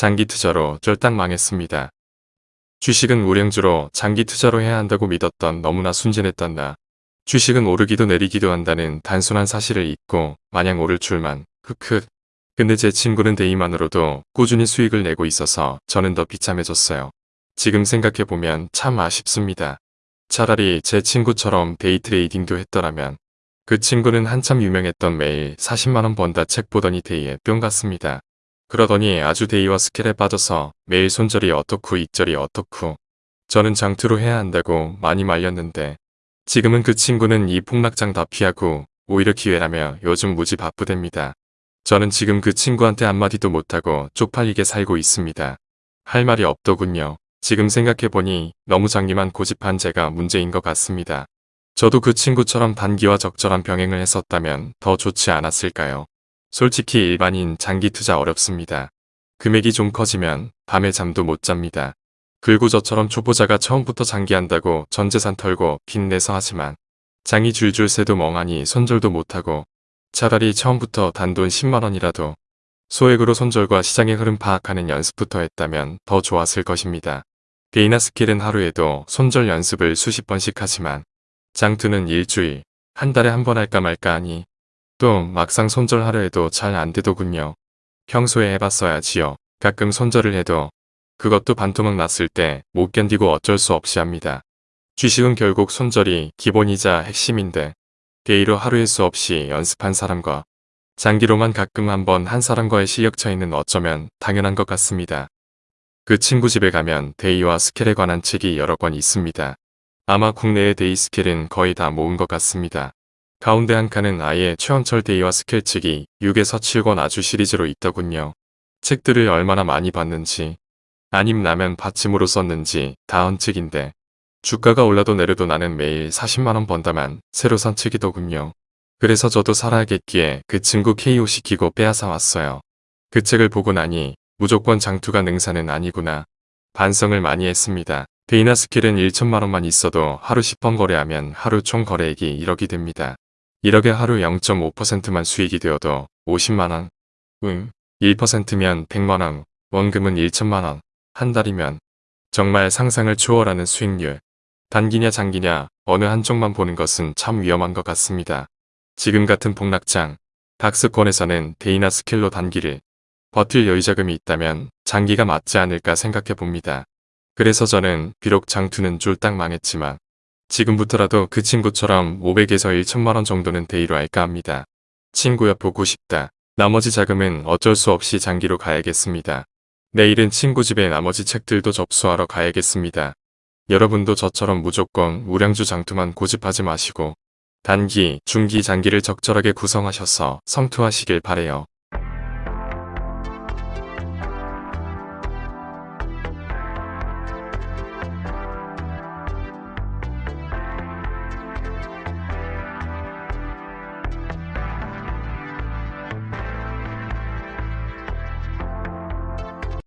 장기 투자로 쫄딱 망했습니다. 주식은 우량주로 장기 투자로 해야 한다고 믿었던 너무나 순진했던 나. 주식은 오르기도 내리기도 한다는 단순한 사실을 잊고 마냥 오를 줄만 흑흑. 근데 제 친구는 day만으로도 꾸준히 수익을 내고 있어서 저는 더 비참해졌어요. 지금 생각해보면 참 아쉽습니다. 차라리 제 친구처럼 day trading도 했더라면 그 친구는 한참 유명했던 매일 40만원 번다 책 보더니 day에 뿅 갔습니다. 그러더니 아주 day와 scal에 빠져서 매일 손절이 어떻고 익절이 어떻고 저는 장투로 해야 한다고 많이 말렸는데 지금은 그 친구는 이 폭락장 다 피하고 오히려 기회라며 요즘 무지 바쁘답니다. 저는 지금 그 친구한테 한마디도 못하고 쪽팔리게 살고 있습니다. 할 말이 없더군요. 지금 생각해보니 너무 장기만 고집한 제가 문제인 것 같습니다. 저도 그 친구처럼 단기와 적절한 병행을 했었다면 더 좋지 않았을까요? 솔직히 일반인 장기 투자 어렵습니다. 금액이 좀 커지면 밤에 잠도 못 잡니다. 그리고 저처럼 초보자가 처음부터 장기한다고 전재산 털고 빚내서 하지만 장이 줄줄 새도 멍하니 손절도 못하고 차라리 처음부터 단돈 10만원이라도 소액으로 손절과 시장의 흐름 파악하는 연습부터 했다면 더 좋았을 것입니다. 게이나 스킬은 하루에도 손절 연습을 수십 번씩 하지만 장투는 일주일, 한 달에 한 번 할까 말까 하니 또 막상 손절하려 해도 잘 안되더군요. 평소에 해봤어야지요. 가끔 손절을 해도 그것도 반토막 났을 때 못 견디고 어쩔 수 없이 합니다. 주식은 결국 손절이 기본이자 핵심인데 day로 하루에 수 없이 연습한 사람과 장기로만 가끔 한번 한 사람과의 실력 차이는 어쩌면 당연한 것 같습니다. 그 친구 집에 가면 day와 scal에 관한 책이 여러 권 있습니다. 아마 국내의 day scal은 거의 다 모은 것 같습니다. 가운데 한 칸은 아예 최원철 day와 책이 6에서 7권 아주 시리즈로 있더군요. 책들을 얼마나 많이 봤는지 아님 라면 받침으로 썼는지 다한 책인데 주가가 올라도 내려도 나는 매일 40만원 번다만 새로 산 책이더군요. 그래서 저도 살아야겠기에 그 친구 KO 시키고 빼앗아 왔어요. 그 책을 보고 나니 무조건 장투가 능사는 아니구나. 반성을 많이 했습니다. day나 scal은 1천만원만 있어도 하루 10번 거래하면 하루 총 거래액이 1억이 됩니다. 1억에 하루 0.5%만 수익이 되어도 50만원, 응, 1%면 100만원, 원금은 1천만원, 한 달이면 정말 상상을 초월하는 수익률. 단기냐 장기냐 어느 한쪽만 보는 것은 참 위험한 것 같습니다. 지금 같은 폭락장, 박스권에서는 day나 scal로 단기를 버틸 여유자금이 있다면 장기가 맞지 않을까 생각해 봅니다. 그래서 저는 비록 장투는 쫄딱 망했지만 지금부터라도 그 친구처럼 500에서 1천만원 정도는 day로 할까 합니다. 친구야 보고 싶다. 나머지 자금은 어쩔 수 없이 장기로 가야겠습니다. 내일은 친구 집에 나머지 책들도 접수하러 가야겠습니다. 여러분도 저처럼 무조건 우량주 장투만 고집하지 마시고 단기, 중기, 장기를 적절하게 구성하셔서 성투하시길 바래요.